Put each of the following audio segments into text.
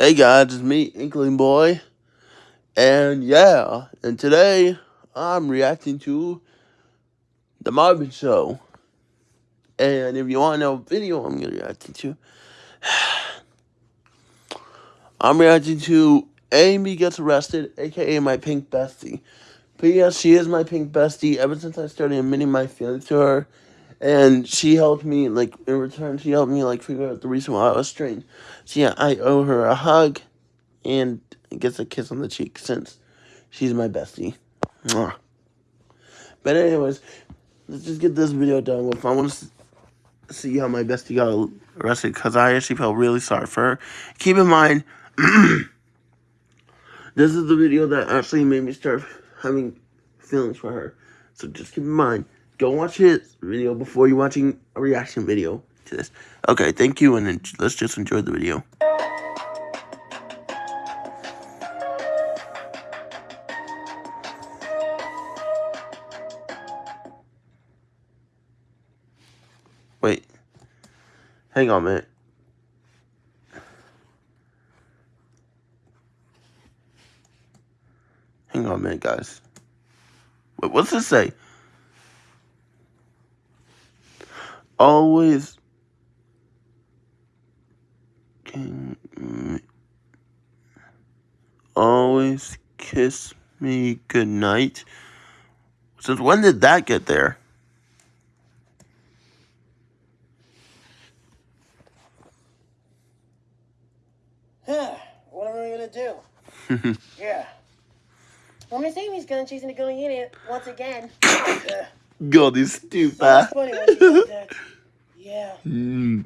Hey guys, it's me, Inkling Boy. And yeah, and today I'm reacting to The Marvin Show. And if you want to know what video I'm going to reacting to, I'm reacting to Amy Gets Arrested, aka my pink bestie. But yeah, she is my pink bestie ever since I started admitting my feelings to her. And she helped me, like, in return, she helped me, like, figure out the reason why I was strange. So yeah, I owe her a hug and gets a kiss on the cheek since she's my bestie. Mwah. But anyways, let's just get this video done with. I want to see how my bestie got arrested because I actually felt really sorry for her. Keep in mind, this is the video that actually made me start having feelings for her. So just keep in mind, go watch his video before you're watching a reaction video to this. Okay, thank you, and let's just enjoy the video. Wait. Hang on a minute. Hang on a minute, guys. Wait, what's this say? Always can always kiss me goodnight. Since when did that get there? what am I gonna do? yeah. Well, Miss Amy's gonna chase into going in it once again. God, this stupid. That's funny when she said that. Yeah. Mm.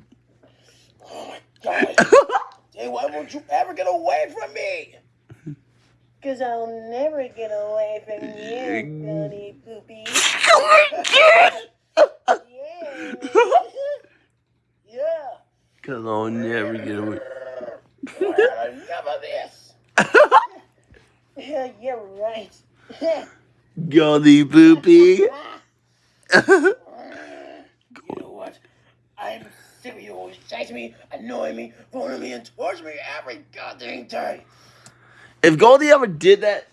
Oh my god. hey, why won't you ever get away from me? Cause I'll never get away from you, Gunny Poopy. Oh my god! yeah. yeah. Cause I'll never get away. Enough of this. yeah, you're right. Gully boopy. you know what? I'm sick of you always chasing me, annoying me, phoning me, and torturing me every goddamn day. if Goldie ever did that,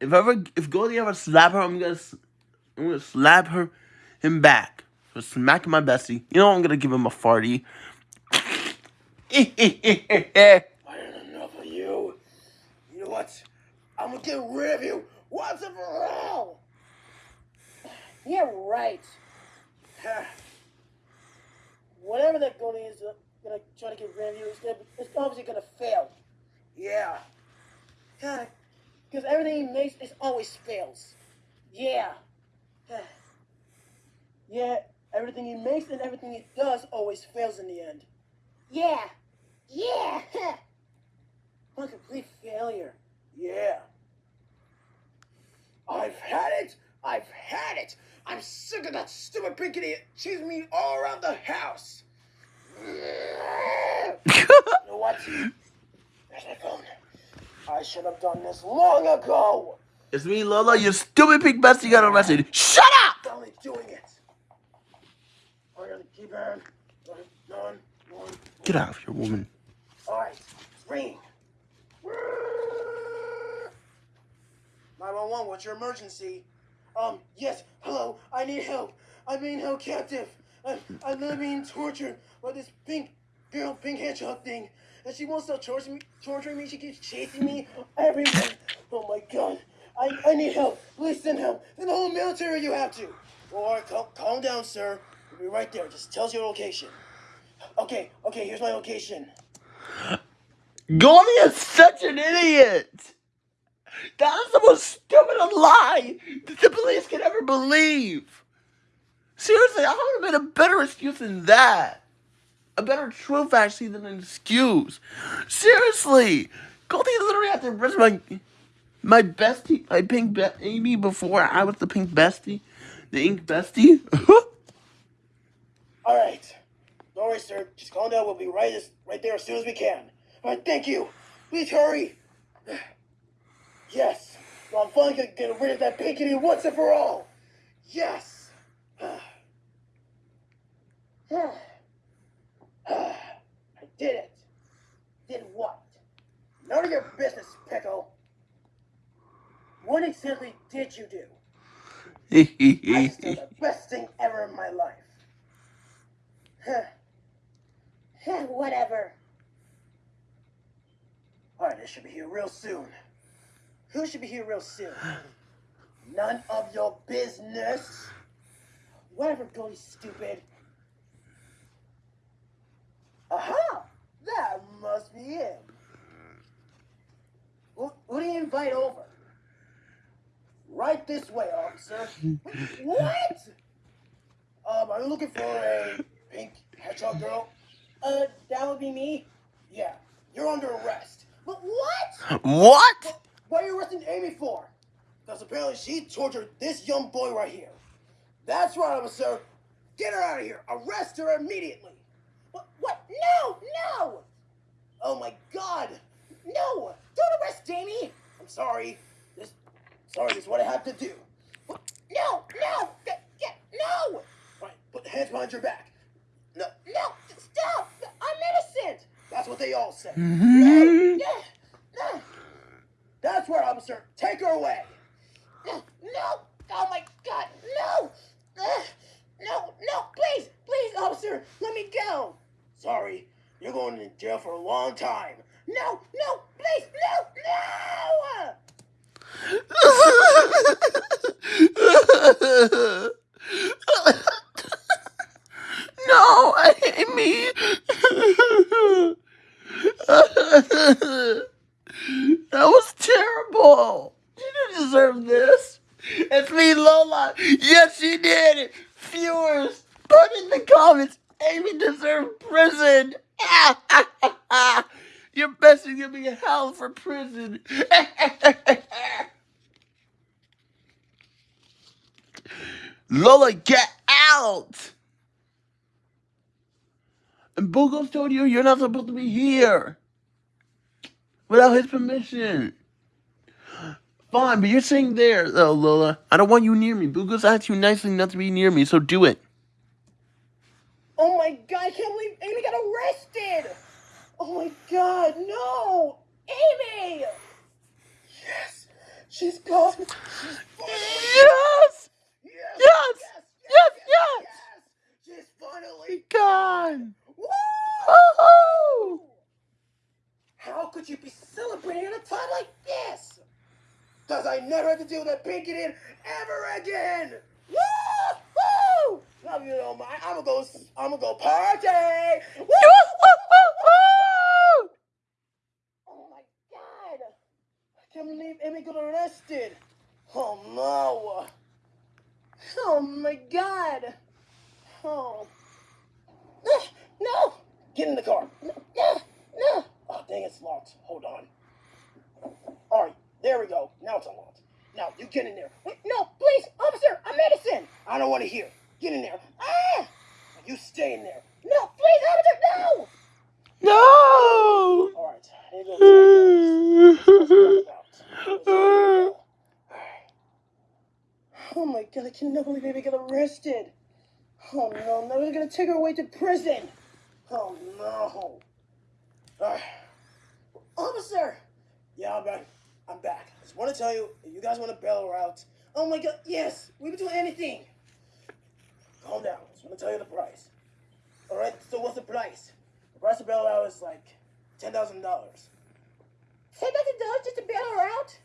if ever if Goldie ever slap her, I'm gonna I'm gonna slap her him back for smacking my bestie. You know I'm gonna give him a farty. I had enough of you. You know what? I'm gonna get rid of you once and for all. Yeah, right. Whatever that Goldie is uh, gonna try to get rid of you, it's, gonna, it's obviously gonna fail. Yeah. Yeah. Because everything he makes is always fails. Yeah. Yeah, everything he makes and everything he does always fails in the end. Yeah. Yeah. I'm a complete failure. Yeah. I've had it. I've had it. I'm sick of that pink chasing me all around the house. you know what? There's my phone. I should have done this long ago. it's me, Lola. Your stupid pink bestie got arrested. Shut up! I'm only doing it. I'm gonna keep on. None, one. Get out of here, woman. All right, ring. 911, what's your emergency? Um, yes, hello, I need help. I'm being held captive. I'm, I'm being tortured by this pink girl, pink hedgehog thing. And she won't stop torturing me, torturing me. She keeps chasing me everywhere. Oh my god. I, I need help. Please send help. Send the whole military you have to. Or calm, calm down, sir. We'll be right there. Just tell us your location. Okay, okay, here's my location. Goldie is such an idiot. That is the most stupid lie that the police could ever believe. Seriously, I would have been a better excuse than that. A better truth, actually, than an excuse. Seriously, Goldie literally had to arrest my my bestie, my pink be- Amy before I was the pink bestie, the ink bestie. All right. Don't worry, sir. Just calm down. We'll be right, as, right there as soon as we can. All right, thank you. Please hurry. Yes. So I'm finally gonna get rid of that pinkity once and for all. Yes. I did it. Did what? none of your business, Pickle. What exactly did you do? I just did the best thing ever in my life. Huh. Whatever. Alright, they should be here real soon. Who should be here real soon? None of your business. Whatever, Goldie, stupid. Aha! That must be it. Who, who do you invite over? Right this way, officer. what? Um, are you looking for a pink hedgehog girl? Uh, that would be me. Yeah, you're under arrest. But what? What? What are you arresting Amy for? Because apparently she tortured this young boy right here. That's right, officer. Get her out of here. Arrest her immediately. What? No! No! Oh my God! No! Don't arrest Amy. I'm sorry. This, sorry. This is what I have to do. No! No! Get, get, no! Right. Put the hands behind your back. No! No! Stop! I'm innocent. That's what they all say. Mhm. No! No! That's right, officer. Take her away. No! No! Oh my God! No! No! No! Please! Please, officer! Let me go! Sorry, you're going to jail for a long time. No! No! Please! No! No! no, Amy. that was terrible. She didn't deserve this. It's me, Lola. Yes, she did. Viewers, put in the comments. Amy deserved prison. Your best is gonna be hell for prison. Lola, get out! And Boogles told you you're not supposed to be here without his permission. Fine, but you're sitting there, though, Lola. I don't want you near me. Boogles asked you nicely not to be near me, so do it. Oh my God! I can't believe Amy got arrested. Oh my God! No, Amy. Yes, she's gone. She's finally. Yes! Yes! Yes! Yes, yes! yes! She's finally God! Woo! Woohoo! How could you be celebrating at a time like this? Cause I never have to deal with that pink idiot ever again. Woo! Love you, don't. I'm gonna go. I'm gonna go party. Woo! Oh my god! I can't believe Amy got arrested. Oh no! Oh my god! Oh. Ah, No! Get in the car. No! No! no. Oh, dang, it's locked. Hold on. Alright, there we go. Now it's unlocked. Now, you get in there. Wait, no, please, officer, I'm medicine. I don't want to hear. Get in there. Ah! You stay in there. No, please, officer, no! No! Alright, I need to go check this. Let's talk about. Let's go. Oh my god, I cannot believe Amy got arrested. Oh no, now they're gonna take her away to prison. Oh no. Ah. Officer! Yeah, I'm back. I'm back. I just want to tell you, if you guys want to bail her out. Oh my god, yes, we would do anything. Calm down. I just want to tell you the price. Alright, so what's the price? The price to bail her out is like $10,000. $10,000 just to bail her out?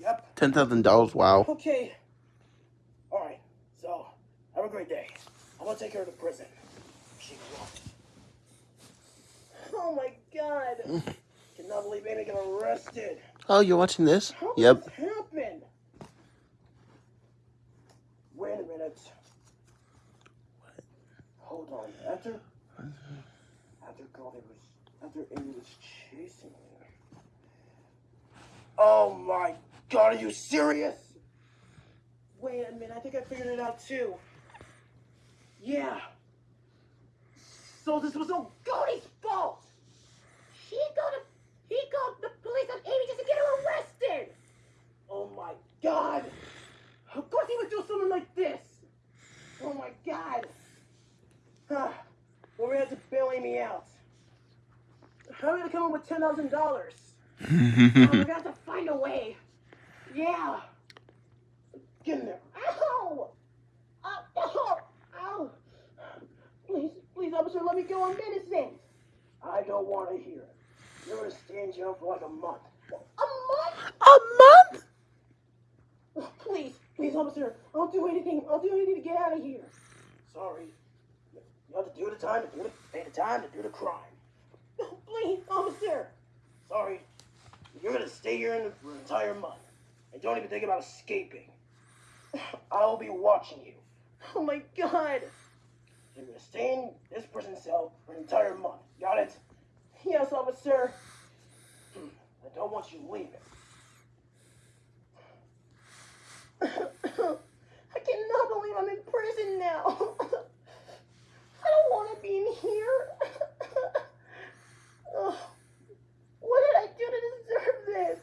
Yep. $10,000, wow. Okay. All right. So, have a great day. I'm gonna take her to prison. Oh my god! Cannot believe Amy got arrested. Oh, you're watching this? How Yep. this happen? Wait a minute. What? Hold on. After after God it was after Amy was chasing me. Oh my god, are you serious? Wait a minute, I think I figured it out too. Yeah. So this was all Cody's fault. He got a, he called the police on Amy just to get her arrested. Oh my god. Of course he would do something like this. Oh my god. Well, we had to bail Amy out. We gonna come up with ten thousand dollars? we're gonna have to find a way. Yeah. Get in there. Ow! Ow! Ow! Ow! Please, please, officer, let me go on medicine. I don't want to hear it. You're gonna stay in jail for like a month. A month? A month? Please, please, officer. I'll do anything. I'll do anything to get out of here. Sorry. You have to do the time to do the pay the time to do the crime. No, please, officer. Sorry. You're gonna stay here in the, for an entire month. And don't even think about escaping. I'll be watching you. Oh my god. You're gonna stay in this prison's cell for an entire month. Got it? Yes, officer. Hmm, I don't want you leaving. I cannot believe I'm in prison now. I don't want to be in here. Ugh. what did I do to deserve this?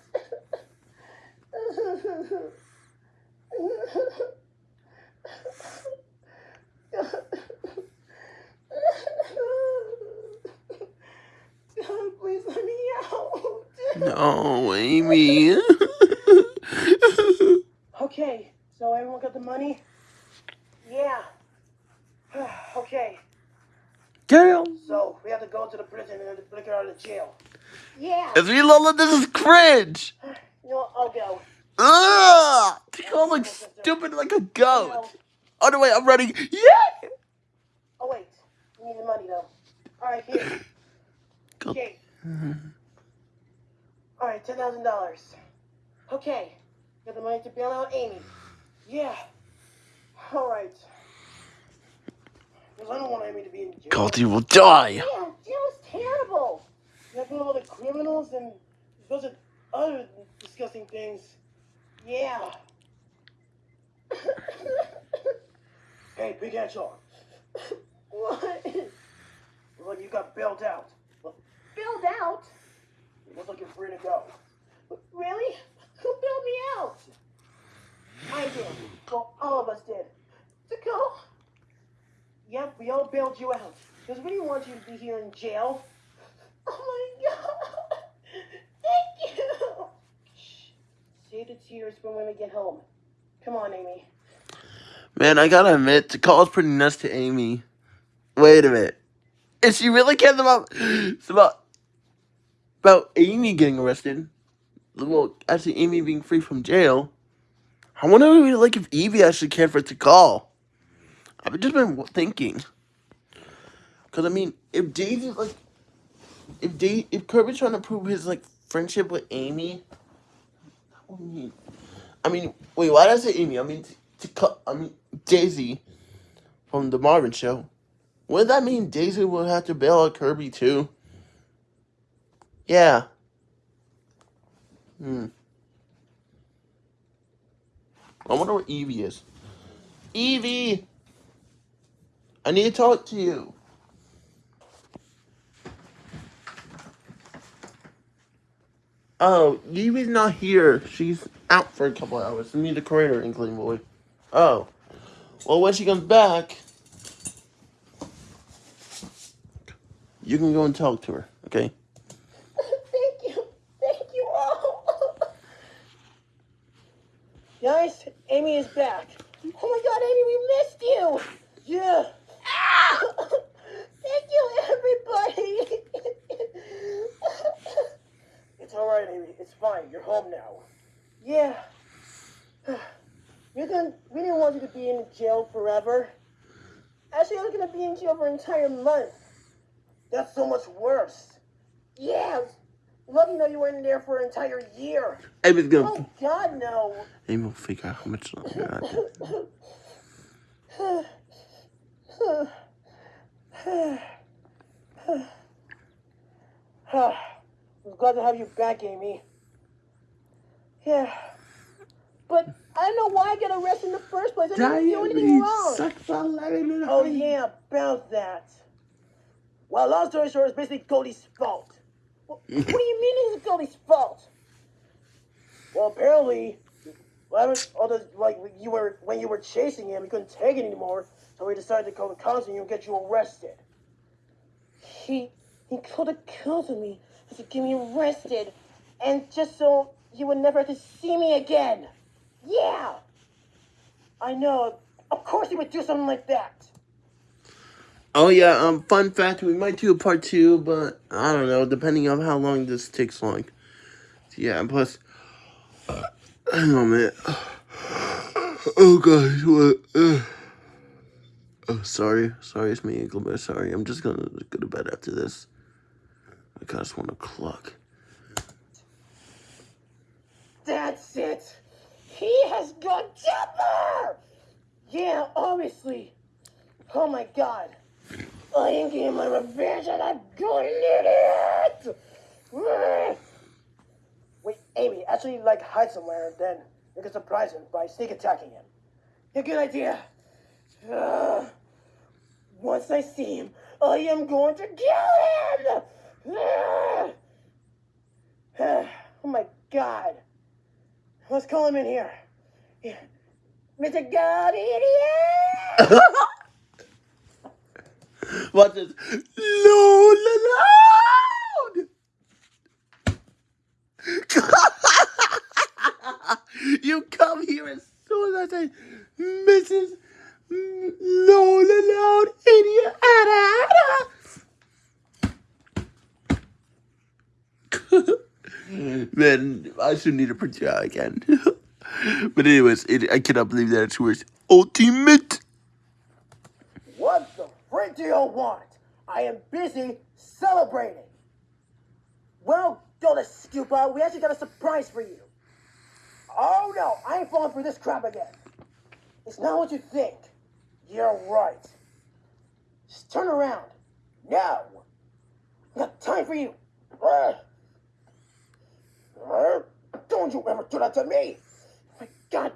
God, please let me out. No, Amy. Okay, so everyone got the money? Yeah. okay, Girl. so we have to go to the prison and then get out of the jail. Yeah. If you Lola, this is cringe. You know, what, I'll go. Ugh! Tickle looks stupid like a goat. Oh no, wait, I'm running. Yeah! Oh wait, you need the money though. All right, here. Go- Okay. All right, ten thousand dollars. Okay, got the money to bail out Amy. Yeah. All right. Because I don't want Amy to be in jail. Goldie will die. Yeah, jail is terrible. You have all the criminals and those are other disgusting things. Yeah. hey, big hedgehog. What? Look, you got bailed out. Bailed out? It looks like you're free to go. Really? Who bailed me out? I did. Well, all of us did. To go? Yep, we all bailed you out. Because we didn't want you to be here in jail. Oh my god! Thank you! Shh. Save the tears for when we get home. Come on, Amy. Man, I gotta admit, Takala's pretty nuts to Amy. Wait a minute. If she really cares about about about Amy getting arrested, well, actually Amy being free from jail, I wonder like if Evie actually cared for Takal. I've just been thinking. Cause I mean, if Daisy like, if Dave, if Kirby's trying to prove his like friendship with Amy, I mean, I mean, wait, why did I say Amy? I mean, to, I mean Daisy from the Marvin Show. Would that mean Daisy would have to bail out Kirby too? Yeah. Hmm. I wonder where Evie is. Evie! I need to talk to you. Oh, Evie's not here. She's out for a couple hours. Me, the creator, Inkling Boy. Oh. Well, when she comes back, you can go and talk to her, okay? Thank you. Thank you all. Guys, Amy is back. Oh my god, Amy, we missed you. Yeah. Ah! Thank you, everybody. it's all right, Amy. It's fine. You're home now. Yeah. We didn't, we didn't want you to be in jail forever. Actually, I was gonna be in jail for an entire month. That's so much worse. Yeah. Lucky though you weren't in there for an entire year. Amy's gonna. Oh God, no. Amy will figure out how much longer I. I'm glad to have you back, Amy. Yeah. But I don't know why I got arrested in the first place. I didn't do anything wrong. Oh, yeah, about that. Well, long story short, it's basically Cody's fault. Well, what do you mean it's Cody's fault? Well, apparently, the, like you were when you were chasing him, he couldn't take it anymore, so he decided to call the cops on you and get you arrested. He he called the cops on me to get me arrested. And just so you would never have to see me again. Yeah. I know. Of course he would do something like that. Oh yeah, um, fun fact, we might do a part two, but I don't know, depending on how long this takes long. Yeah, and plus, oh man, oh gosh, what? Uh, oh, sorry, sorry, it's me, Gilbert. Sorry, I'm just gonna go to bed after this. I just want to cluck. That's it. He has gone temper. Yeah, obviously. Oh my god. I am getting my revenge on that good idiot! Wait, Amy, actually, like, hide somewhere, and then you can surprise him by sneak attacking him. A good idea. Uh, once I see him, I am going to kill him! oh my god. Let's call him in here. Yeah. Mr. God Idiot! Watch this. You come here as soon as I say, Mrs. Lola Loud, idiot. Man, I should need a print you out again. but anyways, it, I cannot believe that it's worse. ultimate. Do you want? I am busy celebrating. Well, don't stupid. We actually got a surprise for you. Oh no, I ain't falling for this crap again. It's not what you think. You're right. Just turn around. No. I got time for you. Don't you ever do that to me. Oh my God.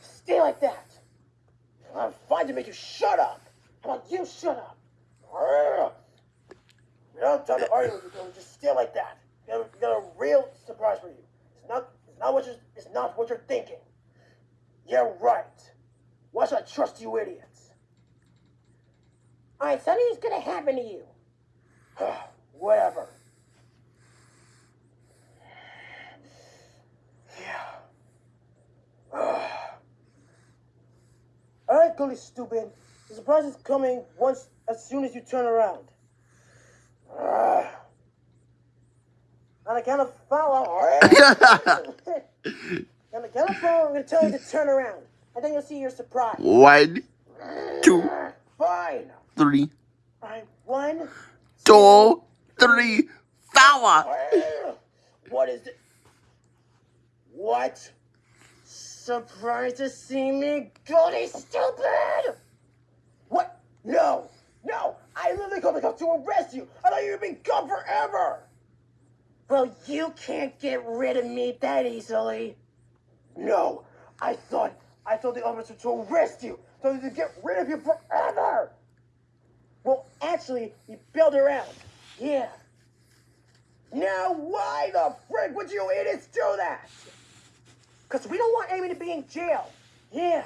Stay like that. I'm fine to make you shut up. How about you shut up? We don't time to argue with you. Just stay like that. We got, a, we got a real surprise for you. It's not, it's not what you're, it's not what you're thinking. You're right. Why should I trust you idiots? Alright, something's gonna happen to you. Whatever. Yeah. Gully stupid. The surprise is coming once as soon as you turn around. Ah. On account of follow. On the count of four, I'm gonna tell you to turn around. And then you'll see your surprise. One, two, Fine. three, one. two, three, power. What is it? What? Surprised to see me, Goody stupid! What? No! No! I literally come to to arrest you! I thought you were being gone forever! Well, you can't get rid of me that easily. No, I thought I told the officer to arrest you, so to get rid of you forever. Well, actually, he bailed her out. Yeah. Now, why the frick would you idiots do that? Because we don't want Amy to be in jail. Yeah.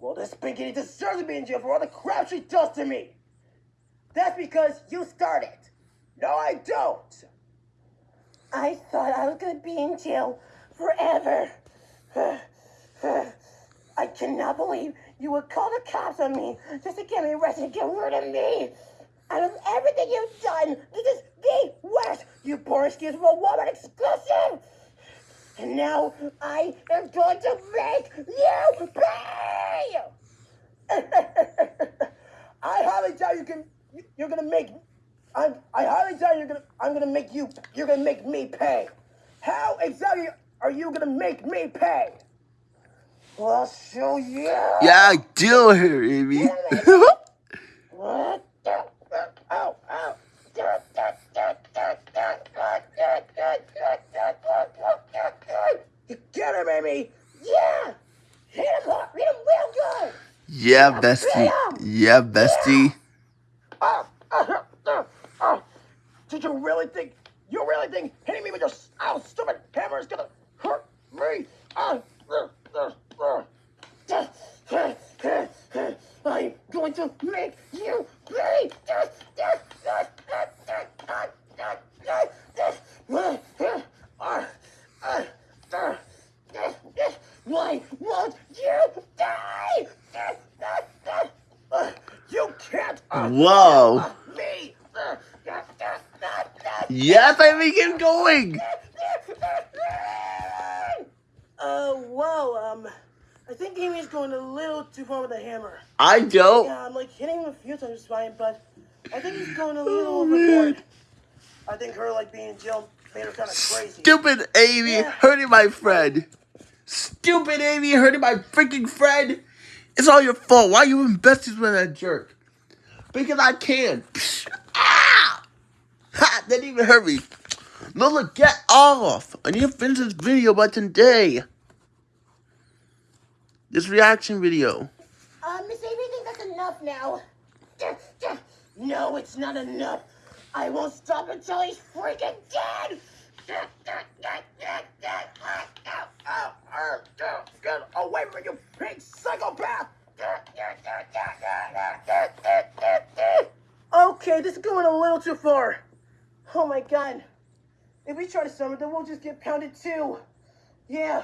Well, this Pinkity deserves to be in jail for all the crap she does to me. That's because you started. No, I don't. I thought I was going to be in jail forever. I cannot believe you would call the cops on me just to get me arrested and get rid of me. Out of everything you've done, this is the worst. You poor excuse for a woman exclusive. And now I am going to make you pay. I highly doubt you can. You're gonna make. I'm. I highly doubt you're gonna. I'm gonna make you. You're gonna make me pay. How exactly are you gonna make me pay? Well, I'll show you. Yeah, deal here, Amy. What? Ow, ow. You get him, Amy. Yeah. Hit him hard. Hit him real good. yeah, bestie. Yeah, bestie. Oh, oh, oh, oh. Did you really think? You really think hitting me with your oh, stupid hammer is gonna hurt me? Uh, uh, uh. I'm going to make you pay. Why won't you die? You can't Whoa. me! Yes, I think going! Uh, whoa, um, I think Amy's going a little too far with the hammer. I don't. Yeah, I'm like hitting him a few times fine, but I think he's going a oh, little oh, overboard. Man. I think her like being in jail made her kind of crazy. Stupid Amy Yeah. hurting my friend. Stupid Amy hurting my freaking friend. It's all your fault. Why you invested with that jerk? Because I can. Ah! Ha! That didn't even hurt me. Lola, get off. I need to finish this video by today. This reaction video. Uh, Miss Amy, I think that's enough now. No, it's not enough. I won't stop until he's freaking dead. Get away from you, pig psychopath! Okay, this is going a little too far. Oh my god. If we try to summon them, we'll just get pounded too. Yeah.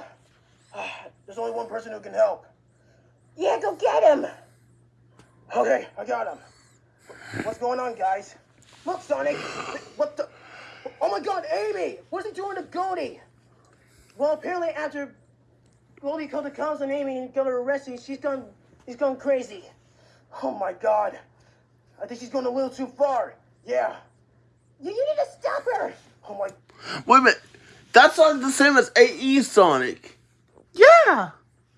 Ah, there's only one person who can help. Yeah, go get him. Okay, I got him. What's going on, guys? Look, Sonic. What the? Oh my God, Amy! What's he doing to Goldie? Well, apparently after Goldie called the cops on Amy and got her arrested, she's gone. She's gone crazy. Oh my God. I think she's going a little too far. Yeah. You, you need to stop her. Oh my. Wait a minute. That song's the same as AE Sonic. Yeah.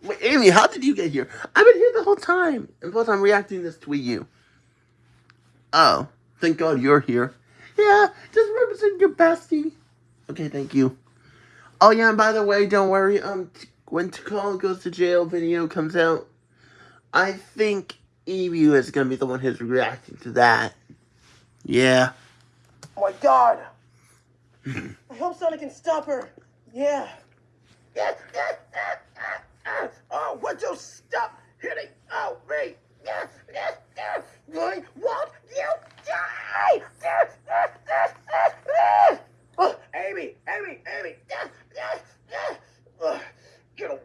Wait, Amy, how did you get here? I've been here the whole time. And plus, I'm reacting this to you. Oh, thank God you're here. Yeah, just represent your bestie. Okay, thank you. Oh yeah, and by the way, don't worry. Um, when Takala goes to jail video comes out, I think Ebu is gonna be the one who's reacting to that. Yeah. Oh my God. I hope Sonic can stop her. Yeah. Oh, would you stop hitting oh me? Why won't you die? Oh, Amy, Amy, Amy. Get away.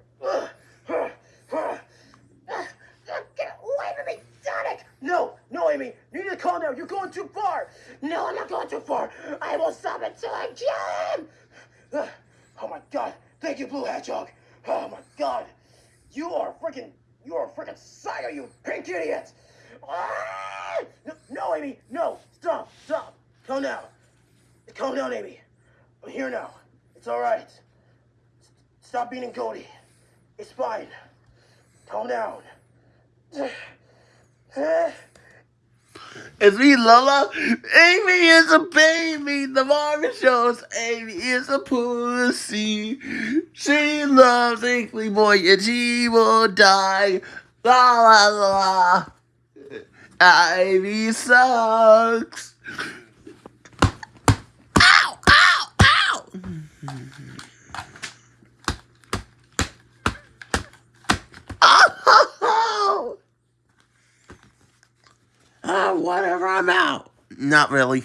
Get away from me, Sonic! No, no, Amy, you need to calm down. You're going too far. No, I'm not going too far. I will stop until I kill him. Oh my God! Thank you, Blue Hedgehog. Oh my God! You are freaking, you are freaking psycho, you pink idiot! No, no, Amy, no! Stop, stop! Calm down. Calm down, Amy. I'm here now. It's all right. Stop beating Cody. It's fine. Calm down. It's me, Lola. Amy is a baby. The Marvin shows Amy is a pussy. She loves Inkley Boy and she will die. La la la. Ivy sucks. Ow, ow, ow. Oh! Ah, whatever, I'm out. Not really.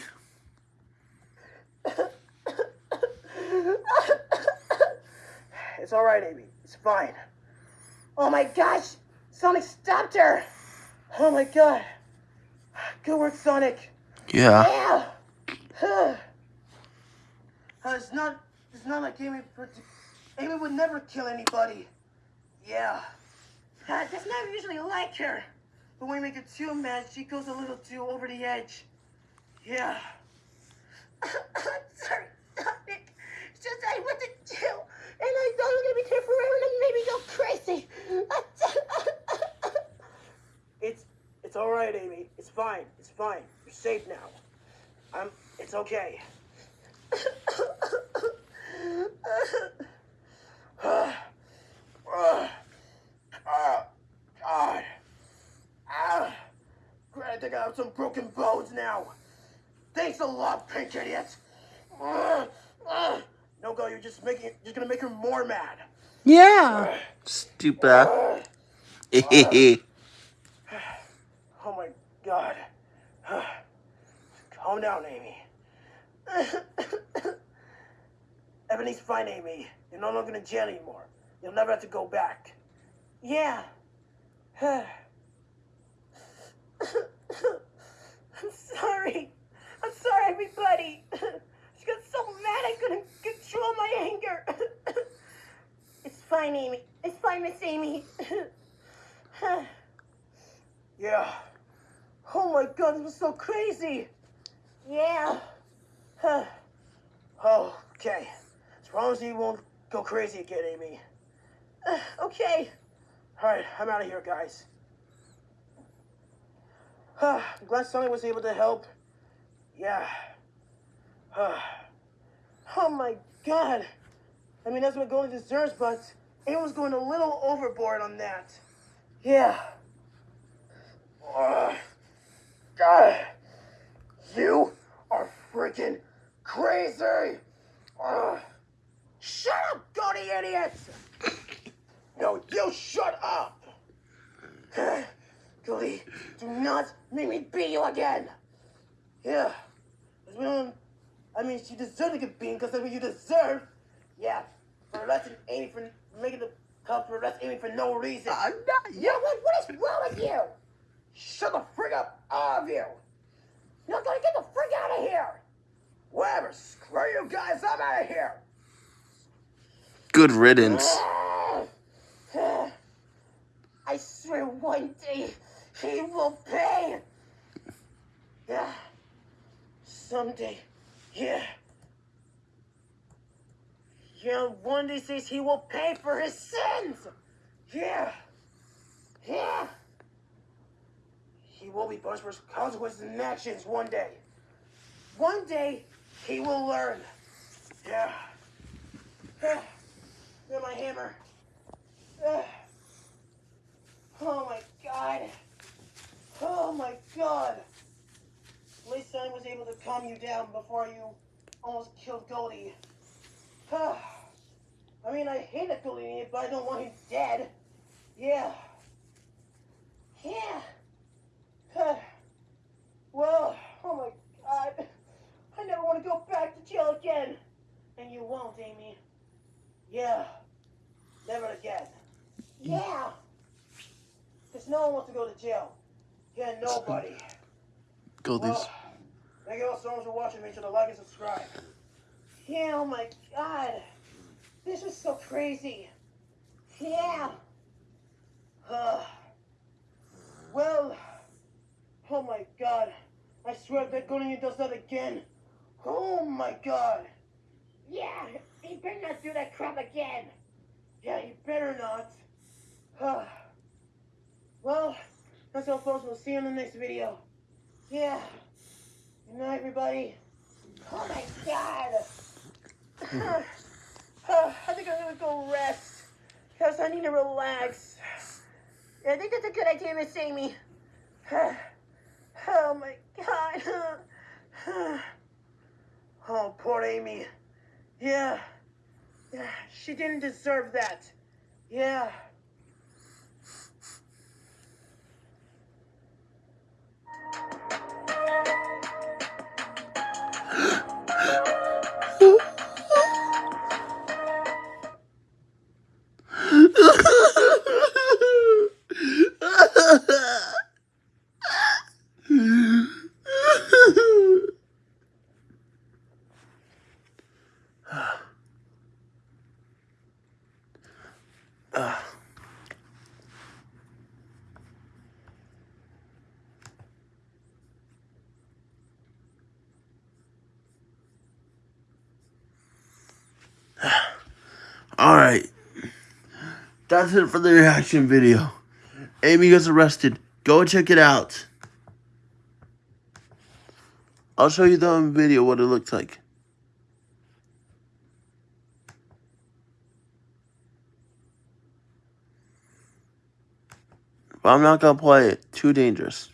It's all right, Amy. It's fine. Oh my gosh! Sonic stopped her! Oh my god. Good work, Sonic. Yeah. Yeah. Uh, it's not. It's not like Amy. Amy would never kill anybody. Yeah. Uh, that's not usually like her. But when we make her too mad, she goes a little too over the edge. Yeah. I'm sorry, Sonic. It's just I went to jail, and I thought I was gonna be here forever, and then maybe go crazy. it's it's all right, Amy. It's fine. It's fine. You're safe now. I'm. It's okay. Ah, God. Ah. Great, I think I have some broken bones now. Thanks a lot, pink idiot. No go, you're just making you're gonna make her more mad. Yeah. Stupid. Ah. Hehehe. Oh my god. Calm down, Amy. Ebony's fine, Amy. You're no longer in jail anymore. You'll never have to go back. Yeah. I'm sorry. I'm sorry, everybody. She got so mad I couldn't control my anger. it's fine, Amy. It's fine, Miss Amy. yeah. Oh my god, this was so crazy. Yeah. oh, okay. As long as you won't go crazy again, Amy. Uh, okay. Alright, I'm out of here, guys. I'm glad Sonny was able to help. Yeah. oh my god. I mean, that's what Goldie deserves, but Aaron's going a little overboard on that. Yeah. Uh, God. You are freaking crazy. Uh, shut up, Goldie idiot. No, you shut up. Goldie, do not make me beat you again. Yeah. I mean, she deserved to get beaten because that's what you deserve. Yeah, for arresting Amy for making the cup for arresting Amy for no reason. I'm not. Yeah, what, what is wrong with you? Shut the freak up, all of you. You're gonna get the freak out of here. Whatever, screw you guys, I'm out of here. Good riddance. I swear one day he will pay. Yeah, someday. Yeah. Yeah, one day says he will pay for his sins. Yeah. Yeah. He will be punished for his consequences and actions one day. One day, he will learn. Yeah. Yeah. My hammer. Oh my god. Oh my god. At least I was able to calm you down before you almost killed Goldie. Ah. I mean, I hate that Goldie, but I don't want him dead. Yeah. Yeah. Well, oh my god. I never want to go back to jail again. And you won't, Amy. Yeah. Never again. Yeah. Because no one wants to go to jail. Yeah, nobody. Goldie's. Well, thank you all so much for watching. Make sure to like and subscribe. Yeah, oh my god. This is so crazy. Yeah. Uh, well, oh my god. I swear Gonian does that again. Oh my god. Yeah, he better not do that crap again. Yeah, he better not. Uh, well, that's all folks. We'll see you in the next video. Yeah. Good night, everybody. Oh my god. Ah. Ah. I think I'm gonna go rest. Because I need to relax. I think that's a good idea, Miss Amy. Ah. Oh my god. Oh, poor Amy. Yeah. Yeah, she didn't deserve that. Yeah. That's it for the reaction video. Amy gets arrested. Go check it out. I'll show you the video what it looks like. But I'm not going to play it. Too dangerous.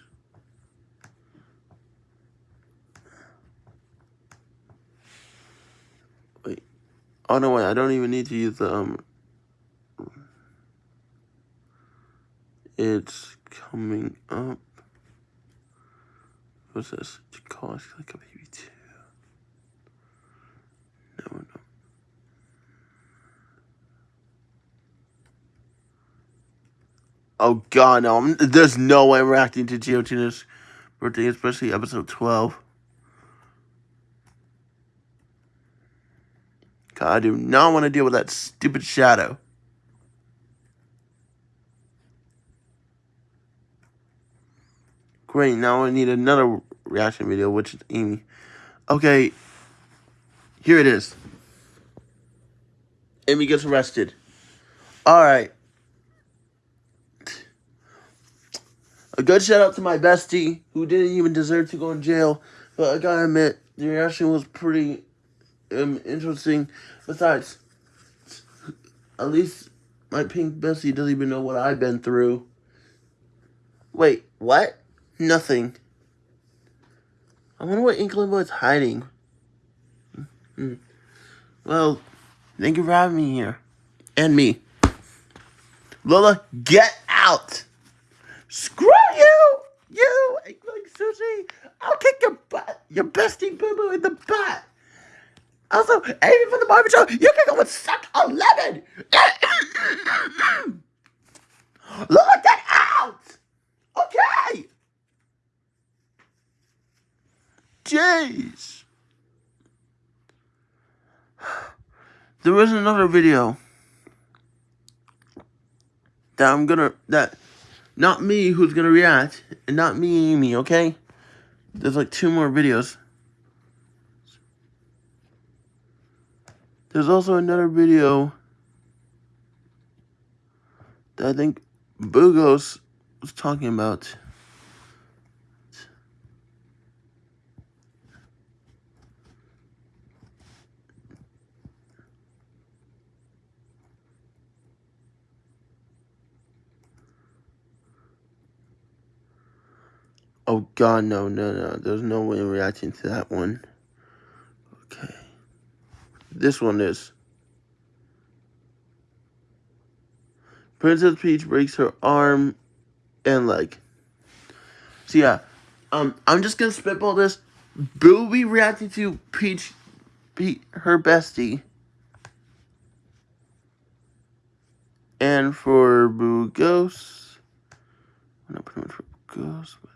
Wait. Oh, no, wait. I don't even need to use the, um... It's coming up. What's this? To cost like a baby too. No, no. Oh god, no! I'm, there's no way I'm reacting to Geotina's birthday, especially episode 12. God, I do not want to deal with that stupid shadow. Great, now I need another reaction video, which is Amy. Okay, here it is. Amy gets arrested. Alright. A good shout out to my bestie, who didn't even deserve to go in jail. But I gotta admit, the reaction was pretty um, interesting. Besides, at least my pink bestie doesn't even know what I've been through. Wait, what? Nothing. I wonder what Inkling Boy's hiding. Hmm. Well, thank you for having me here. And me. Lola, get out! Screw you! You, Inkling Sushi! I'll kick your butt, your bestie boo boo in the butt! Also, Amy from the Barbie Show, you can go and suck a lemon! Lola, get out! Okay! Jeez. There was another video that I'm gonna that not me who's gonna react and not me Amy, okay? There's like two more videos. There's also another video that I think Bugos was talking about. Oh god, no, no, no. There's no way I'm reacting to that one. Okay. This one is. Princess Peach breaks her arm and leg. So yeah, um, I'm just gonna spitball this. Boo will be reacting to Peach, Peach, her bestie. And for Boo Ghost, I'm not pretty much for Ghost, but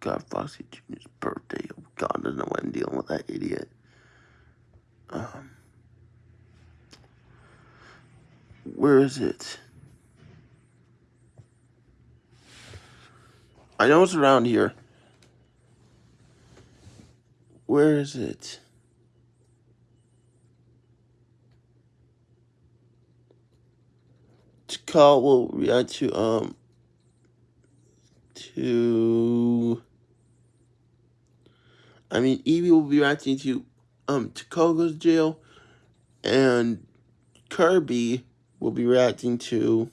God, Foxy Jr.'s birthday. Oh, God, I'm dealing with that idiot. Um, where is it? I know it's around here. Where is it? Call will react to um to I mean, Evie will be reacting to um Takoga's jail, and Kirby will be reacting to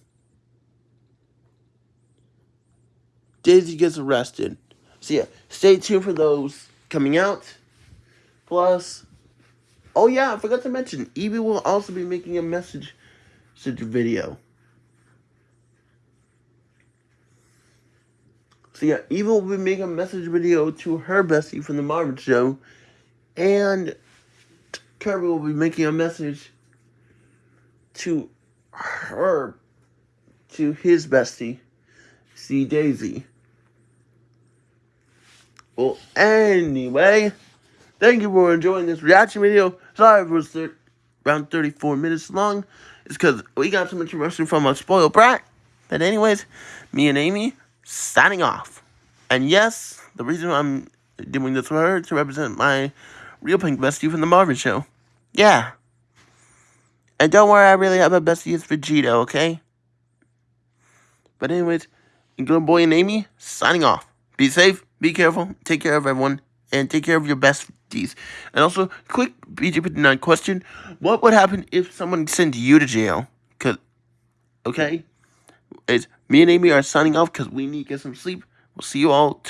Daisy gets arrested. So yeah, stay tuned for those coming out. Plus, oh yeah, I forgot to mention, Evie will also be making a message video. So yeah, Eva will be making a message video to her bestie from the Marvin show. And Kirby will be making a message to her, to his bestie, see Daisy. Well, anyway, thank you for enjoying this reaction video. Sorry it was around 34 minutes long. It's because we got some information from a spoiled brat. But anyways, me and Amy signing off. And yes, the reason I'm doing this for her to represent my real pink bestie from the Marvin show. Yeah. And don't worry, I really have a bestie is Vegeta, okay? But anyways, good boy and Amy, signing off. Be safe, be careful, take care of everyone, and take care of your besties. And also, quick BG59 question. What would happen if someone sent you to jail? Cause, okay? It's me and Amy are signing off because we need to get some sleep. We'll see you all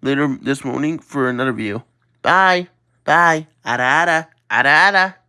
later this morning for another video. Bye. Bye. Ada ada. Ada ada.